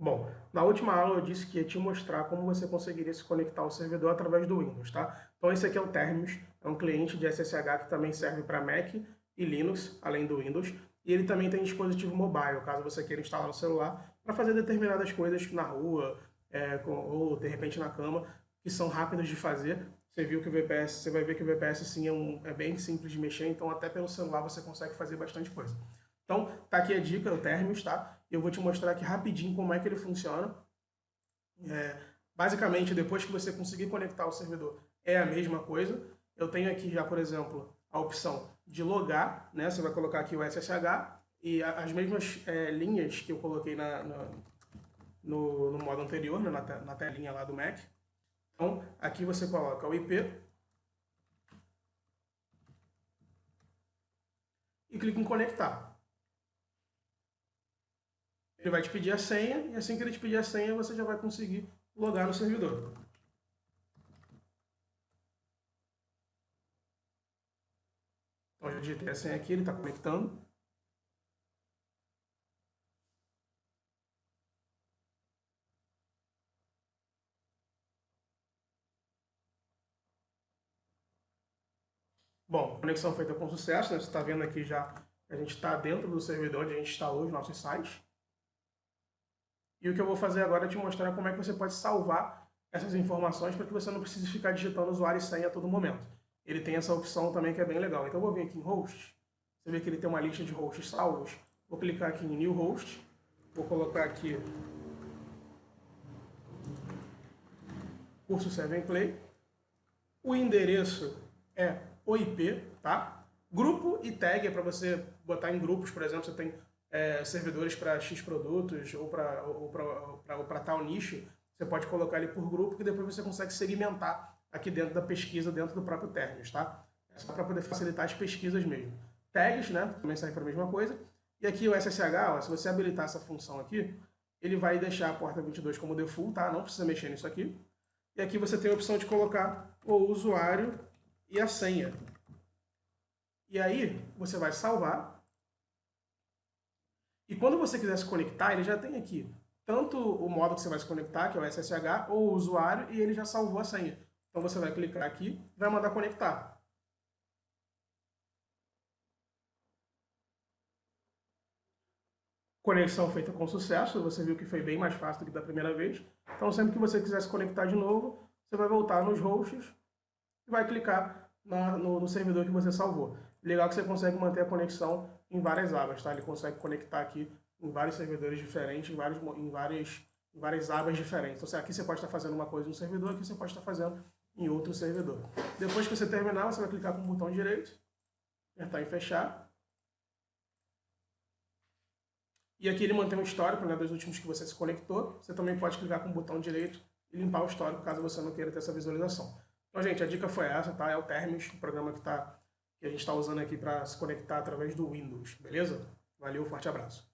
Bom, na última aula eu disse que ia te mostrar como você conseguiria se conectar ao servidor através do Windows, tá? Então esse aqui é o Terminus, é um cliente de SSH que também serve para Mac e Linux, além do Windows, e ele também tem dispositivo mobile, caso você queira instalar no celular, para fazer determinadas coisas na rua, é, com, ou de repente na cama, que são rápidas de fazer. Você viu que o VPS, você vai ver que o VPS sim é, um, é bem simples de mexer, então até pelo celular você consegue fazer bastante coisa. Então, tá aqui a dica, o Terminus, tá? Eu vou te mostrar aqui rapidinho como é que ele funciona. É, basicamente, depois que você conseguir conectar o servidor, é a mesma coisa. Eu tenho aqui já, por exemplo, a opção de logar, né? Você vai colocar aqui o SSH e as mesmas é, linhas que eu coloquei na, na no, no, modo anterior, né? na, na telinha lá do Mac. Então, aqui você coloca o IP e clica em conectar. Ele vai te pedir a senha, e assim que ele te pedir a senha, você já vai conseguir logar no servidor. Então, eu digitei a senha aqui, ele está conectando. Bom, conexão feita com sucesso, né? você está vendo aqui já a gente está dentro do servidor onde a gente instalou os nossos sites. E o que eu vou fazer agora é te mostrar como é que você pode salvar essas informações para que você não precise ficar digitando usuário e senha a todo momento. Ele tem essa opção também que é bem legal. Então eu vou vir aqui em Hosts, você vê que ele tem uma lista de hosts salvos. Vou clicar aqui em New Host, vou colocar aqui curso 7 Play. O endereço é o IP, tá? Grupo e tag é para você botar em grupos, por exemplo, você tem é, servidores para X produtos ou para ou tal nicho, você pode colocar ele por grupo que depois você consegue segmentar aqui dentro da pesquisa, dentro do próprio Terminus, tá? É só para poder facilitar as pesquisas mesmo. Tags, né? Também serve para a mesma coisa. E aqui o SSH, ó, se você habilitar essa função aqui, ele vai deixar a porta 22 como default, tá? Não precisa mexer nisso aqui. E aqui você tem a opção de colocar o usuário e a senha. E aí você vai salvar e quando você quiser se conectar, ele já tem aqui tanto o modo que você vai se conectar, que é o SSH, ou o usuário, e ele já salvou a senha. Então você vai clicar aqui vai mandar conectar. Conexão feita com sucesso, você viu que foi bem mais fácil do que da primeira vez. Então sempre que você quiser se conectar de novo, você vai voltar nos hosts e vai clicar na, no, no servidor que você salvou. Legal que você consegue manter a conexão em várias abas, tá? Ele consegue conectar aqui em vários servidores diferentes, em, vários, em, várias, em várias abas diferentes. Então, aqui você pode estar fazendo uma coisa em um servidor, aqui você pode estar fazendo em outro servidor. Depois que você terminar, você vai clicar com o botão direito, apertar em fechar. E aqui ele mantém um histórico né, dos últimos que você se conectou. Você também pode clicar com o botão direito e limpar o histórico, caso você não queira ter essa visualização. Então, gente, a dica foi essa, tá? É o Terminus, o programa que está que a gente está usando aqui para se conectar através do Windows, beleza? Valeu, forte abraço.